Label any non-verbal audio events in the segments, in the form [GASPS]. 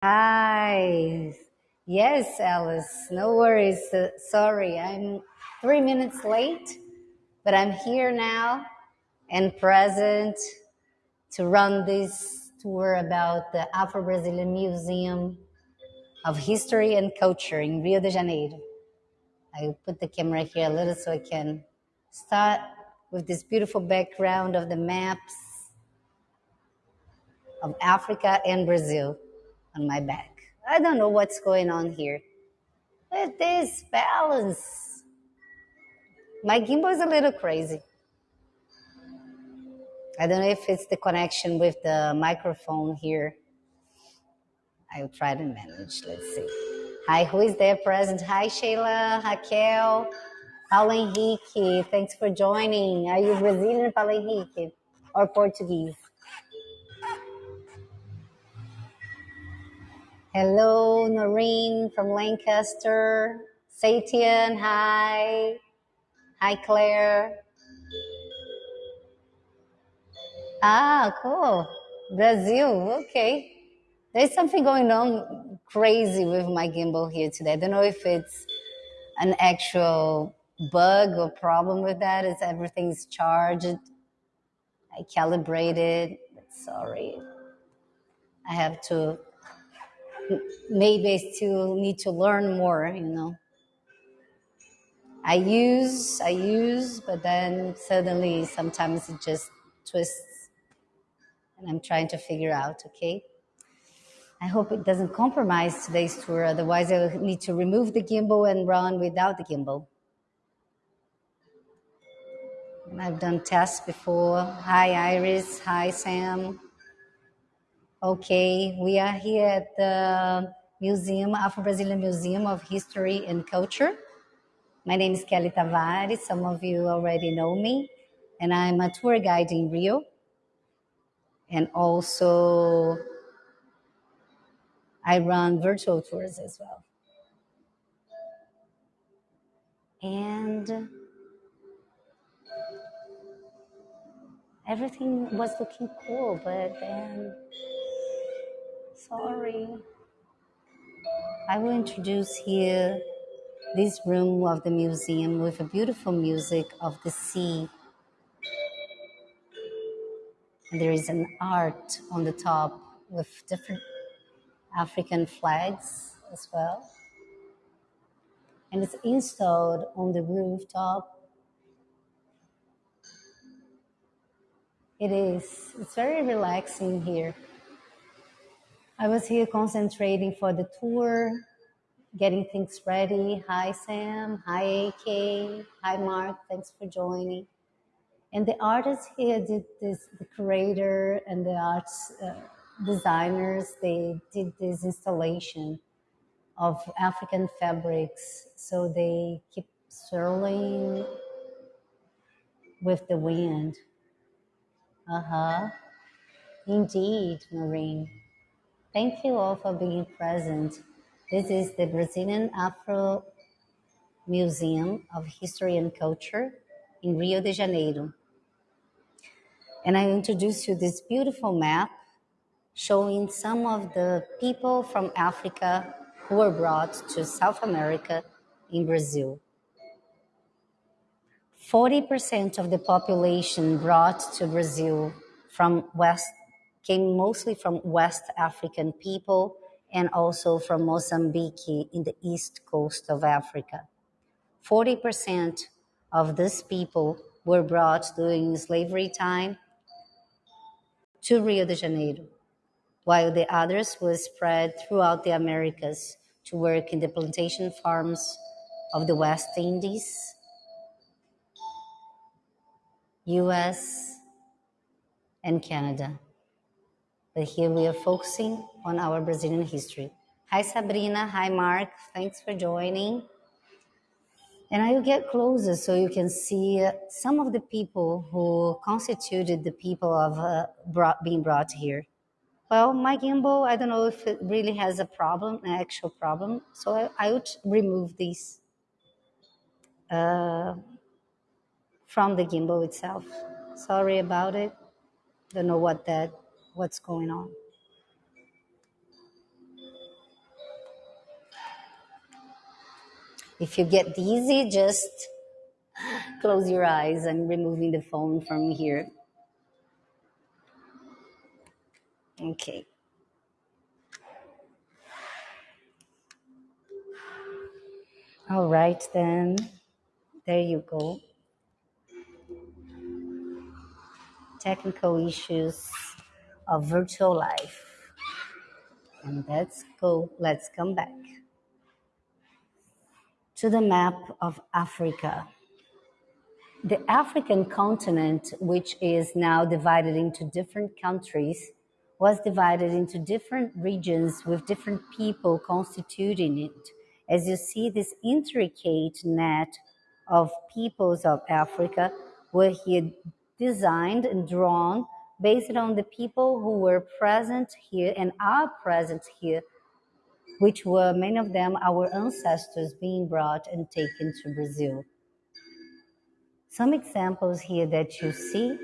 Hi. Yes, Alice. No worries. Uh, sorry, I'm three minutes late, but I'm here now and present to run this tour about the Afro Brazilian Museum of History and Culture in Rio de Janeiro. I put the camera here a little so I can start with this beautiful background of the maps of Africa and Brazil on my back. I don't know what's going on here. This balance. My gimbal is a little crazy. I don't know if it's the connection with the microphone here. I'll try to manage. Let's see. Hi, who is there present? Hi, Sheila, Raquel, Paulo Henrique. Thanks for joining. Are you Brazilian, Paulo Henrique, or Portuguese? Hello, Noreen from Lancaster. Satian, hi. Hi, Claire. Ah, cool. Brazil, okay. There's something going on crazy with my gimbal here today. I don't know if it's an actual bug or problem with that. Is everything's charged? I calibrated. Sorry. I have to, maybe I still need to learn more, you know. I use, I use, but then suddenly sometimes it just twists and I'm trying to figure out, okay? I hope it doesn't compromise today's tour, otherwise I will need to remove the gimbal and run without the gimbal. And I've done tests before. Hi Iris, hi Sam. Okay, we are here at the Museum, Afro-Brazilian Museum of History and Culture. My name is Kelly Tavares, some of you already know me, and I'm a tour guide in Rio and also I run virtual tours as well. And everything was looking cool, but then, sorry. I will introduce here this room of the museum with a beautiful music of the sea. And there is an art on the top with different African flags as well. And it's installed on the rooftop. It is, it's very relaxing here. I was here concentrating for the tour, getting things ready. Hi, Sam. Hi, AK. Hi, Mark. Thanks for joining. And the artists here did this, the curator and the arts uh, designers, they did this installation of African fabrics. So they keep swirling with the wind. Uh huh. Indeed, Maureen. Thank you all for being present. This is the Brazilian Afro Museum of History and Culture in Rio de Janeiro. And I introduce you this beautiful map showing some of the people from Africa who were brought to South America in Brazil. 40% of the population brought to Brazil from West came mostly from West African people and also from Mozambique in the east coast of Africa. 40% of these people were brought during slavery time to Rio de Janeiro, while the others were spread throughout the Americas to work in the plantation farms of the West Indies, US, and Canada. But here we are focusing on our Brazilian history. Hi, Sabrina. Hi, Mark. Thanks for joining. And I will get closer so you can see uh, some of the people who constituted the people of uh, brought, being brought here. Well, my gimbal, I don't know if it really has a problem, an actual problem. So I, I would remove these uh, from the gimbal itself. Sorry about it. Don't know what that, what's going on. If you get dizzy, just [GASPS] close your eyes. I'm removing the phone from here. Okay. All right, then. There you go. Technical issues of virtual life. And let's go, let's come back to the map of Africa. The African continent, which is now divided into different countries, was divided into different regions with different people constituting it. As you see, this intricate net of peoples of Africa were here designed and drawn based on the people who were present here and are present here, which were many of them our ancestors being brought and taken to Brazil. Some examples here that you see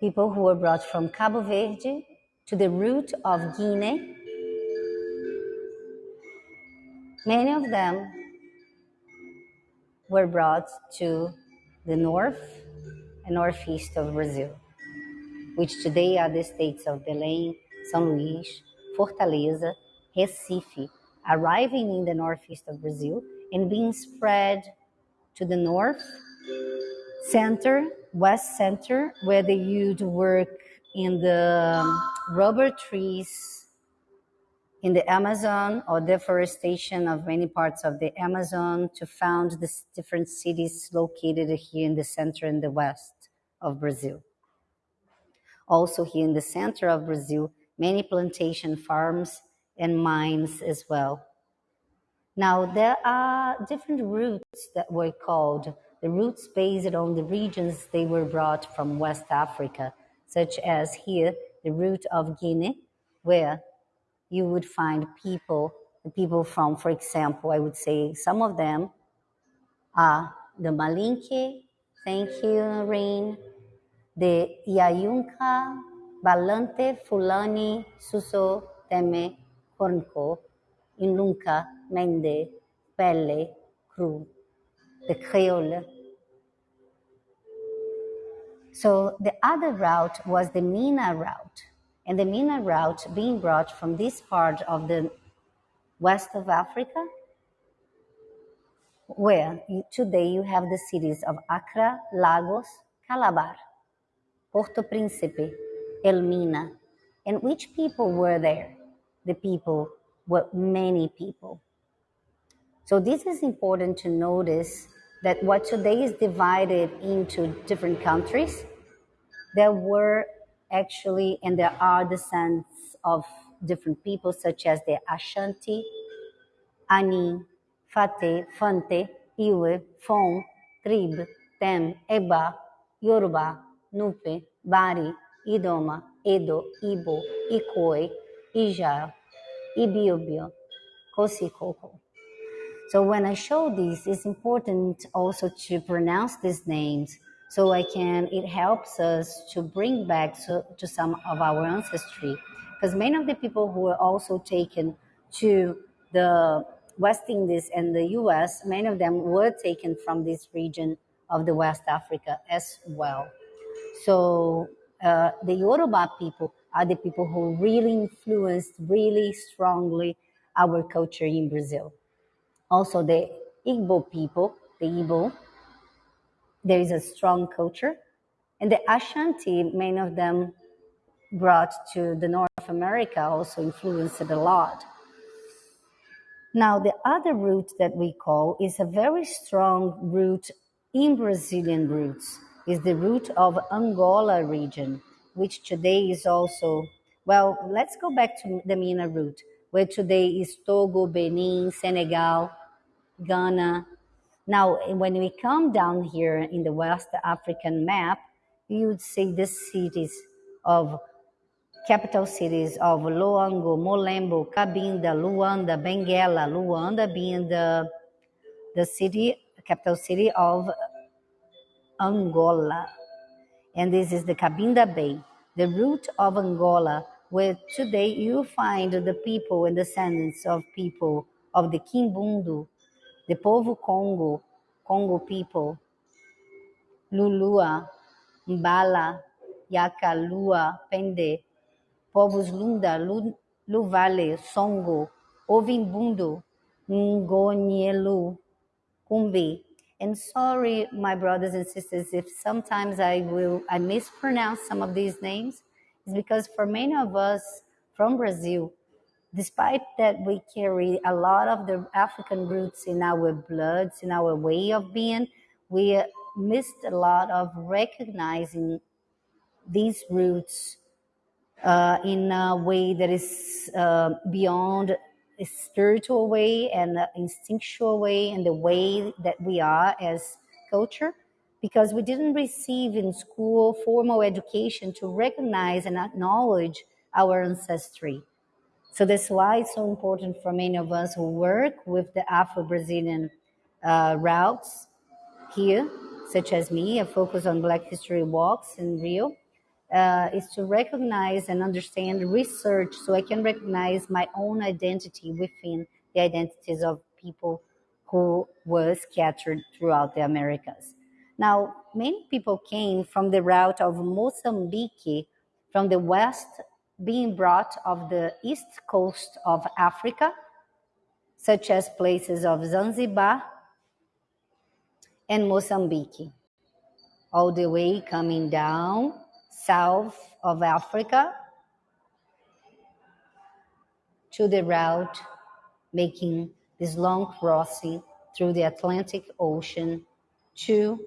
people who were brought from Cabo Verde to the route of Guinea. Many of them were brought to the north and northeast of Brazil, which today are the states of Belém, São Luís, Fortaleza, Recife, arriving in the northeast of Brazil and being spread to the north, center, west center, where they used work in the um, rubber trees in the Amazon or deforestation of many parts of the Amazon to found the different cities located here in the center and the west of Brazil. Also here in the center of Brazil, many plantation farms and mines as well. Now, there are different routes that were called the routes based on the regions they were brought from West Africa, such as here, the route of Guinea, where you would find people, the people from, for example, I would say some of them are the Malinke, thank you, Rain, the Yayunka, Balante, Fulani, Suso, Teme, Kornko, Inlunka, Mende, Pelle, Cru, the Creole. So the other route was the Mina route. And the Mina route being brought from this part of the west of Africa, where today you have the cities of Accra, Lagos, Calabar, Porto Príncipe, Elmina. And which people were there? The people were many people. So this is important to notice that what today is divided into different countries, there were actually, and there are descents of different people such as the Ashanti, Ani, Fate, Fante, Iwe, Fon, Trib, Tem, Eba, Yoruba, Nupe, Bari, Idoma, Edo, Ibo, Ikoi, Ija, Ibiobio, Kosikoko. So when I show these, it's important also to pronounce these names so I can, it helps us to bring back to, to some of our ancestry. Because many of the people who were also taken to the West Indies and the US, many of them were taken from this region of the West Africa as well. So uh, the Yoruba people are the people who really influenced really strongly our culture in Brazil also the Igbo people, the Igbo, there is a strong culture. And the Ashanti, many of them brought to the North America, also influenced it a lot. Now, the other root that we call is a very strong root in Brazilian roots, is the route of Angola region, which today is also, well, let's go back to the Mina route, where today is Togo, Benin, Senegal, Ghana. Now, when we come down here in the West African map, you would see the cities of capital cities of Loango, Molembo, Cabinda, Luanda, Benguela, Luanda being the, the city, capital city of Angola. And this is the Cabinda Bay. The route of Angola where today you find the people and descendants of people of the Kimbundu, the Povo Congo, Congo people, Lulua, Mbala, Yaka, Lua, Pende, povos Lunda, Luvale, Songo, Ovimbundo, Ngonielu, Kumbi. And sorry, my brothers and sisters, if sometimes I will I mispronounce some of these names, it's because for many of us from Brazil, despite that we carry a lot of the African roots in our bloods, in our way of being, we missed a lot of recognizing these roots uh, in a way that is uh, beyond spiritual way and instinctual way and the way that we are as culture because we didn't receive in school formal education to recognize and acknowledge our ancestry. So that's why it's so important for many of us who work with the Afro-Brazilian uh, routes here, such as me, I focus on Black History Walks in Rio, uh, is to recognize and understand research so I can recognize my own identity within the identities of people who were scattered throughout the Americas. Now, many people came from the route of Mozambique, from the west, being brought of the east coast of Africa, such as places of Zanzibar and Mozambique, all the way coming down south of Africa to the route making this long crossing through the Atlantic Ocean to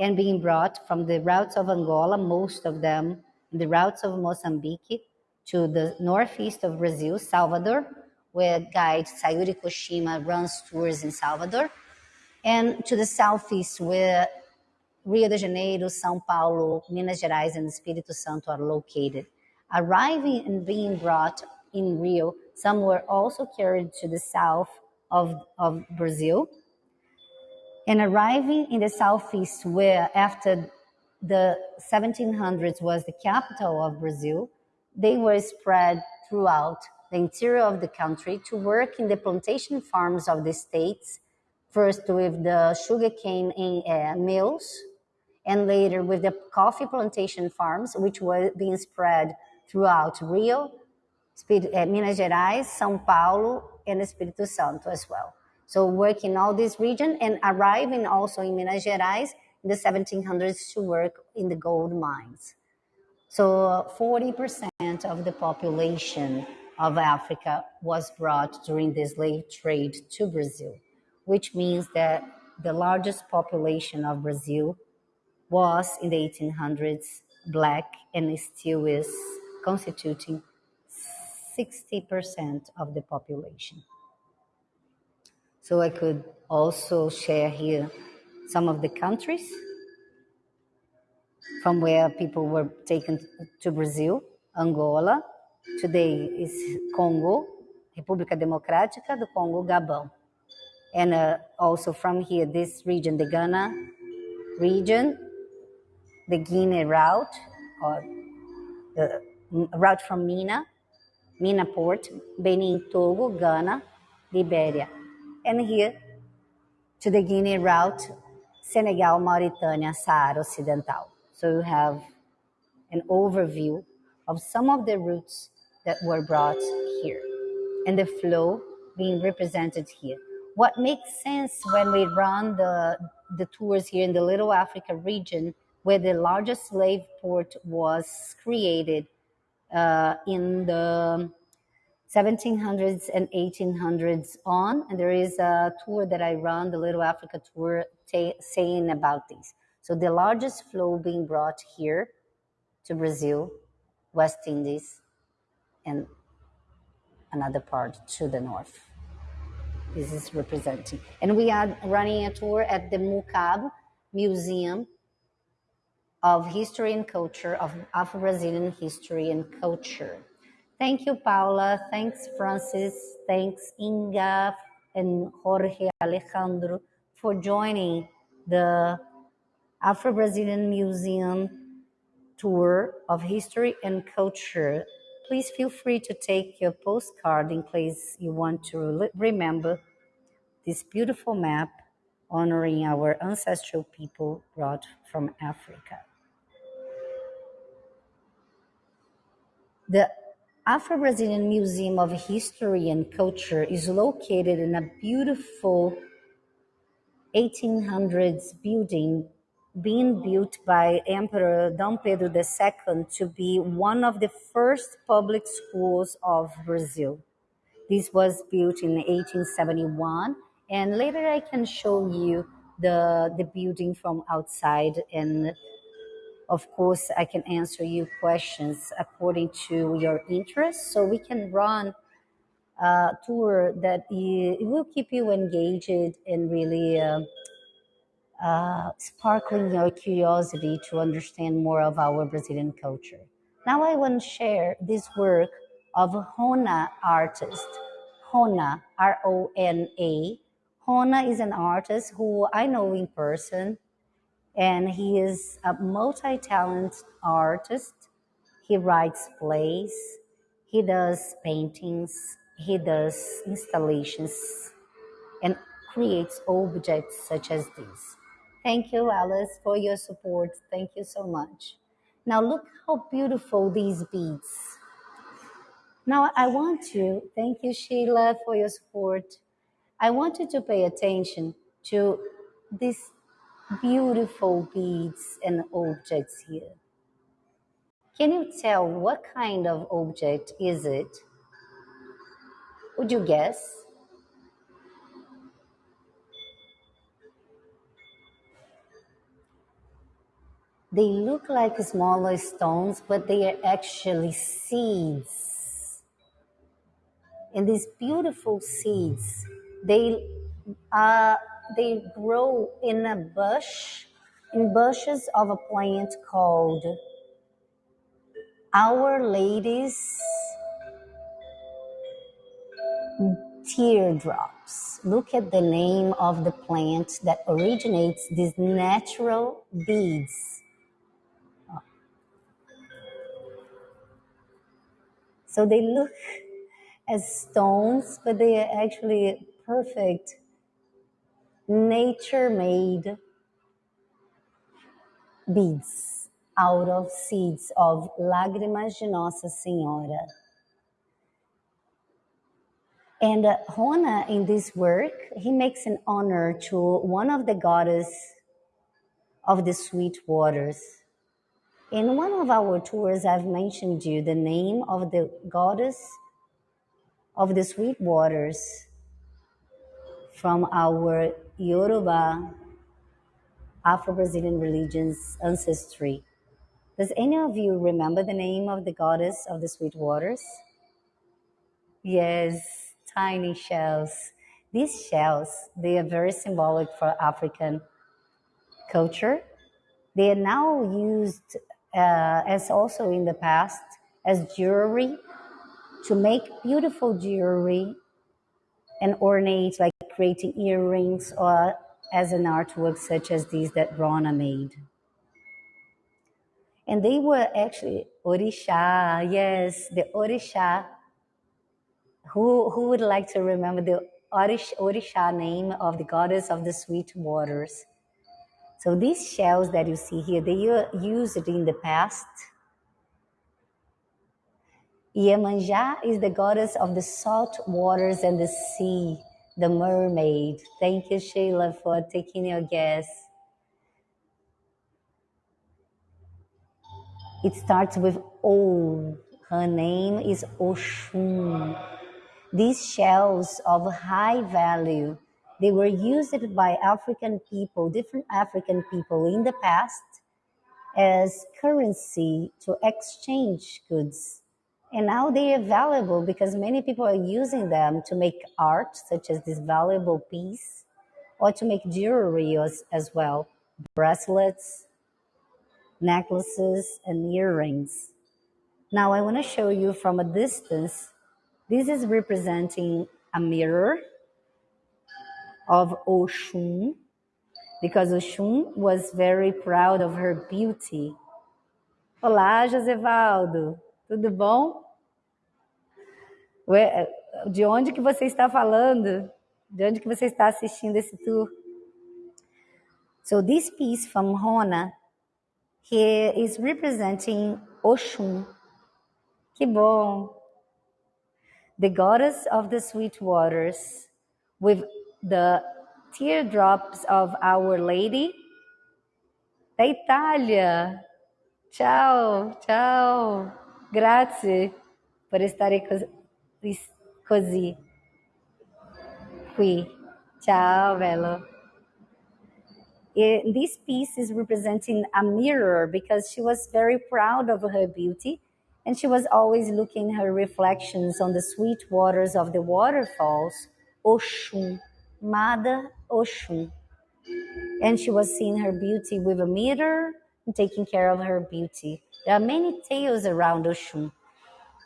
and being brought from the routes of Angola, most of them, the routes of Mozambique to the northeast of Brazil, Salvador, where guide Sayuri Koshima runs tours in Salvador, and to the southeast where Rio de Janeiro, São Paulo, Minas Gerais, and Espírito Santo are located. Arriving and being brought in Rio, some were also carried to the south of, of Brazil. And arriving in the southeast, where after the 1700s was the capital of Brazil, they were spread throughout the interior of the country to work in the plantation farms of the states, first with the sugarcane uh, mills and later with the coffee plantation farms, which were being spread throughout Rio, eh, Minas Gerais, São Paulo, and Espírito Santo as well. So work in all this region and arriving also in Minas Gerais in the 1700s to work in the gold mines. So 40% of the population of Africa was brought during the slave trade to Brazil, which means that the largest population of Brazil was in the 1800s black and still is constituting 60% of the population. So I could also share here some of the countries from where people were taken to Brazil, Angola, today is Congo, República Democrática do Congo, Gabon. And uh, also from here, this region, the Ghana region, the Guinea route, or the route from Mina, Mina Port, Benin, Togo, Ghana, Liberia. And here to the Guinea route, Senegal, Mauritania, Sahara Occidental. So you have an overview of some of the routes that were brought here and the flow being represented here. What makes sense when we run the, the tours here in the Little Africa region where the largest slave port was created uh, in the 1700s and 1800s on. And there is a tour that I run, the Little Africa tour, saying about this. So the largest flow being brought here to Brazil, West Indies, and another part to the north. This is representing. And we are running a tour at the MUHCAB Museum of History and Culture, of Afro-Brazilian History and Culture. Thank you, Paula. Thanks, Francis. Thanks, Inga and Jorge Alejandro for joining the Afro-Brazilian Museum tour of history and culture. Please feel free to take your postcard in case you want to remember this beautiful map honoring our ancestral people brought from Africa. The Afro-Brazilian Museum of History and Culture is located in a beautiful 1800s building being built by Emperor Dom Pedro II to be one of the first public schools of Brazil. This was built in 1871 and later I can show you the, the building from outside and of course, I can answer you questions according to your interests. So we can run a tour that will keep you engaged and really uh, uh, sparkling your curiosity to understand more of our Brazilian culture. Now I want to share this work of Hona artist. Hona, R-O-N-A. Hona is an artist who I know in person and he is a multi-talented artist. He writes plays, he does paintings, he does installations, and creates objects such as these. Thank you, Alice, for your support. Thank you so much. Now look how beautiful these beads. Now I want to, thank you, Sheila, for your support. I want you to pay attention to this beautiful beads and objects here. Can you tell what kind of object is it? Would you guess? They look like smaller stones, but they are actually seeds. And these beautiful seeds, they are they grow in a bush, in bushes of a plant called Our Lady's teardrops. Look at the name of the plant that originates these natural beads. So they look as stones, but they are actually perfect nature made beads out of seeds of Lágrimas de Nossa Senhora. And uh, Rona, in this work, he makes an honor to one of the goddess of the sweet waters. In one of our tours, I've mentioned you the name of the goddess of the sweet waters from our Yoruba, Afro-Brazilian religions ancestry. Does any of you remember the name of the goddess of the sweet waters? Yes, tiny shells. These shells, they are very symbolic for African culture. They are now used, uh, as also in the past, as jewelry to make beautiful jewelry and ornate like creating earrings or as an artwork such as these that Rona made. And they were actually Orisha, yes, the Orisha. Who, who would like to remember the Orish, Orisha name of the goddess of the sweet waters? So these shells that you see here, they used in the past. Iemanjá is the goddess of the salt waters and the sea the mermaid. Thank you, Sheila, for taking your guess. It starts with O. Her name is Oshun. These shells of high value, they were used by African people, different African people in the past as currency to exchange goods and now they are valuable because many people are using them to make art, such as this valuable piece, or to make jewelry as, as well, bracelets, necklaces, and earrings. Now I want to show you from a distance. This is representing a mirror of Oshun, because Oshun was very proud of her beauty. Olá, Josevaldo. Tudo bom? De onde que você está falando? De onde que você está assistindo esse tour? So this piece from Rona, he is representing Oshun. Que bom! The goddess of the sweet waters, with the teardrops of Our Lady da Itália. Ciao, ciao. Grazie per stare così. Qui. Ciao, bello. this piece is representing a mirror because she was very proud of her beauty and she was always looking her reflections on the sweet waters of the waterfalls, Oshun, Mother Oshun. And she was seeing her beauty with a mirror taking care of her beauty. There are many tales around Oshun.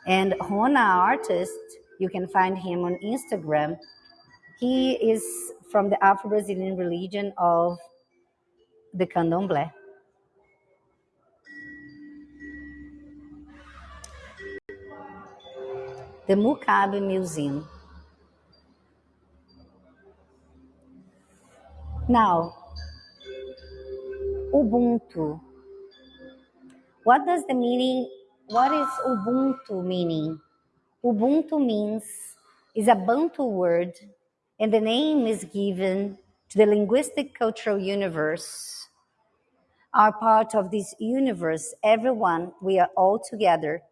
And Rona artist, you can find him on Instagram. He is from the Afro-Brazilian religion of the Candomblé. The MUHCAB Museum. Now, Ubuntu. What does the meaning, what is Ubuntu meaning? Ubuntu means, is a Bantu word, and the name is given to the linguistic cultural universe. Are part of this universe, everyone, we are all together.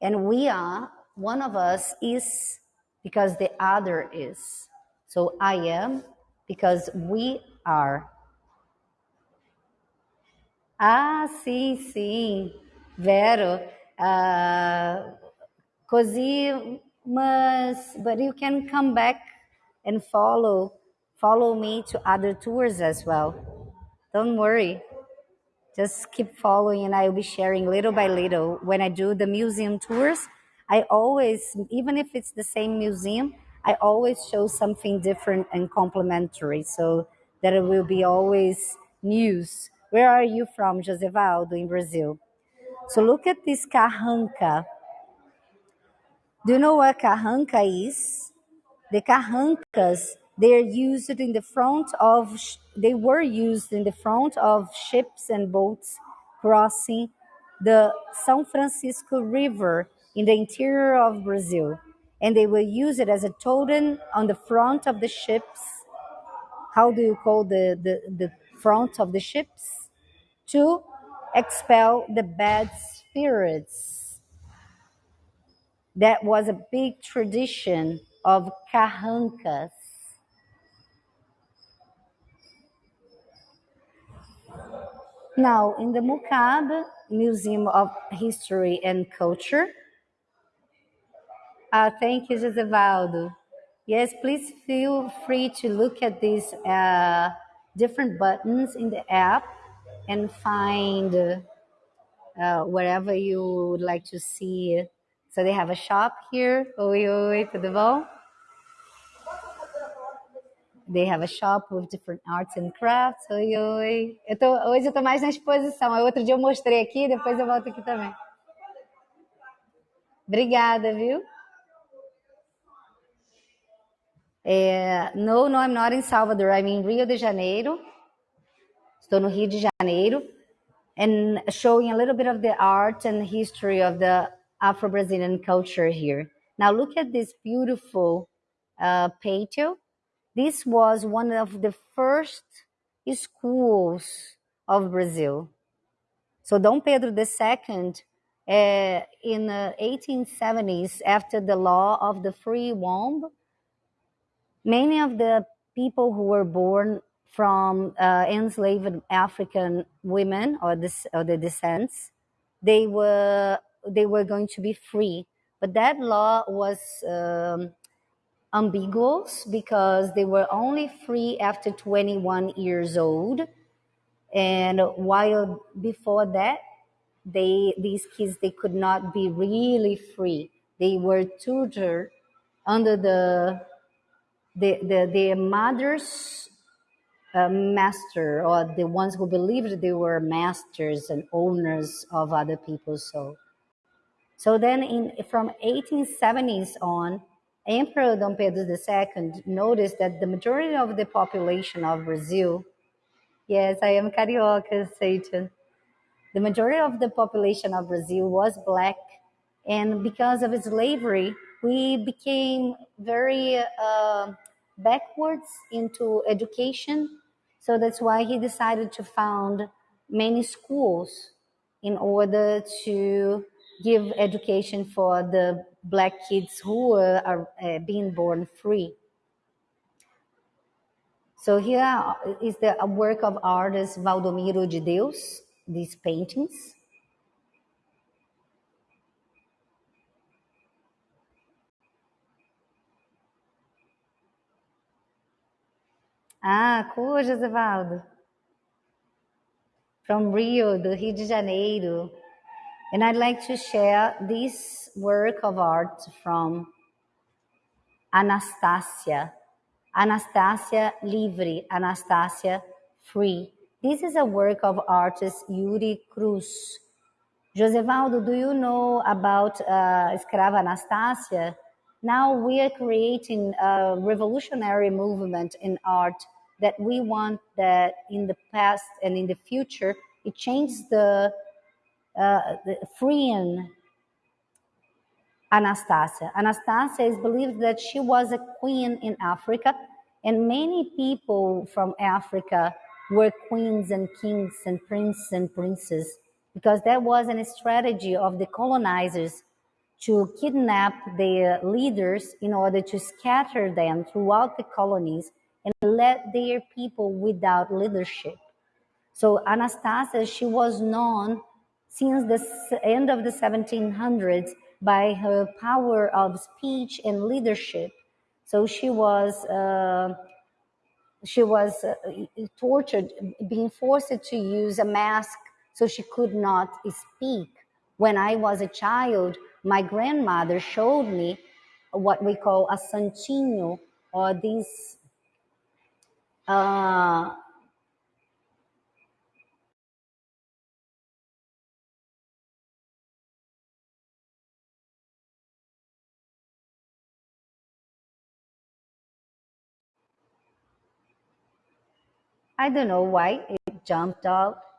And we are, one of us is because the other is. So I am because we are. Ah, sim, sim. Vero. Uh, così, mas, but you can come back and follow, follow me to other tours as well. Don't worry. Just keep following and I'll be sharing little by little. When I do the museum tours, I always, even if it's the same museum, I always show something different and complementary so that it will be always news where are you from, Josevaldo, in Brazil? So look at this carranca. Do you know what carranca is? The carrancas, they are used in the front of, they were used in the front of ships and boats crossing the São Francisco River in the interior of Brazil. And they will use it as a totem on the front of the ships. How do you call the, the, the front of the ships? To expel the bad spirits. That was a big tradition of carrancas. Now, in the MUHCAB Museum of History and Culture, uh, thank you, Josevaldo. Yes, please feel free to look at these uh, different buttons in the app and find uh, wherever you would like to see. So they have a shop here. Oi, oi, tudo bom? They have a shop with different arts and crafts. Oi, oi. Eu tô, hoje eu tô mais na exposição. Outro dia eu mostrei aqui, depois eu volto aqui também. Obrigada, viu? É, no, no, I'm not in Salvador. I'm in Rio de Janeiro. Estou no Rio de Janeiro and showing a little bit of the art and history of the Afro-Brazilian culture here. Now look at this beautiful uh, patio. This was one of the first schools of Brazil. So Dom Pedro II, uh, in the 1870s, after the law of the free womb, many of the people who were born from uh, enslaved African women or, this, or the descents. They were they were going to be free, but that law was um, ambiguous because they were only free after 21 years old, and while before that, they these kids they could not be really free. They were tutored under the the, the their mothers master or the ones who believed they were masters and owners of other people's soul. So then in, from 1870s on, Emperor Dom Pedro II noticed that the majority of the population of Brazil, yes, I am carioca, Satan, the majority of the population of Brazil was black. And because of slavery, we became very uh, backwards into education. So that's why he decided to found many schools in order to give education for the black kids who were uh, being born free. So here is the work of artist Waldomiro de Deus, these paintings. Ah, cool, Josevaldo. From Rio, do Rio de Janeiro. And I'd like to share this work of art from Anastasia. Anastasia Livre, Anastasia Free. This is a work of artist Yhuri Cruz. Josevaldo, do you know about uh, Escrava Anastasia? Now we are creating a revolutionary movement in art that we want that in the past and in the future it changes the, uh, the freeing Anastasia. Anastasia is believed that she was a queen in Africa, and many people from Africa were queens and kings and princes and princes because that was a strategy of the colonizers to kidnap their leaders in order to scatter them throughout the colonies and let their people without leadership. So Anastasia, she was known since the end of the 1700s by her power of speech and leadership. So she was uh, she was uh, tortured, being forced to use a mask so she could not speak. When I was a child, my grandmother showed me what we call a santinho, or these uh, I don't know why it jumped out.